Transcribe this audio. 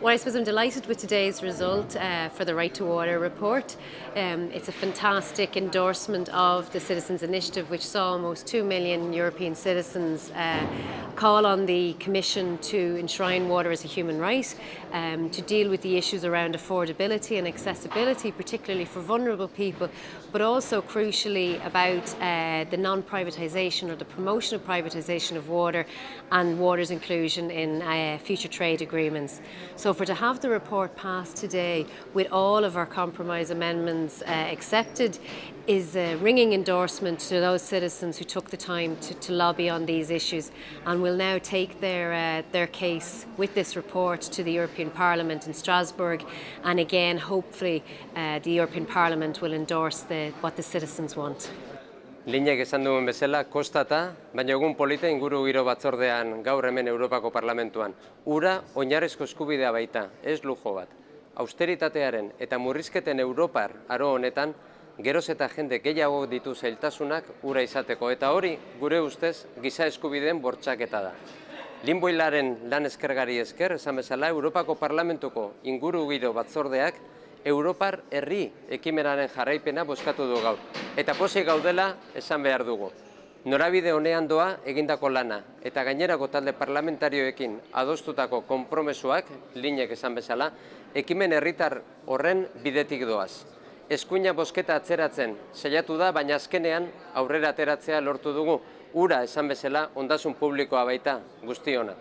Well, I suppose I'm delighted with today's result uh, for the Right to Water report. Um, it's a fantastic endorsement of the Citizens Initiative, which saw almost 2 million European citizens uh, call on the Commission to enshrine water as a human right, um, to deal with the issues around affordability and accessibility, particularly for vulnerable people, but also crucially about uh, the non-privatisation or the promotion of privatisation of water and water's inclusion in uh, future trade agreements. So for to have the report passed today with all of our compromise amendments uh, accepted is a ringing endorsement to those citizens who took the time to, to lobby on these issues and will now take their, uh, their case with this report to the European Parliament in Strasbourg and again hopefully uh, the European Parliament will endorse the, what the citizens want. Linek esan duen bezala, kostata, baina egun polita inguru giro batzordean gaur hemen Europako Parlamentuan. Ura oinarrezko eskubidea baita, ez lujo bat. Austeritatearen eta murrizketen Europar aro honetan, geroz eta jende gehiago ditu zailtasunak ura izateko. Eta hori, gure ustez, giza eskubideen bortxaketa da. Linboilaren lan eskergari esker, esan bezala, Europako Parlamentuko inguru giro batzordeak Europar herri ekimenaren jarraipena boskatu du gaur. Eta pozik gaudela esan behar dugu. Norabide honean doa egindako lana eta gainerako talde parlamentarioekin adostutako konpromesuak, linek esan bezala, ekimen herritar horren bidetik doaz. Eskuina bosketa atzeratzen saiatu da, baina azkenean aurrera ateratzea lortu dugu, ura esan bezala ondasun publikoa baita guztiona.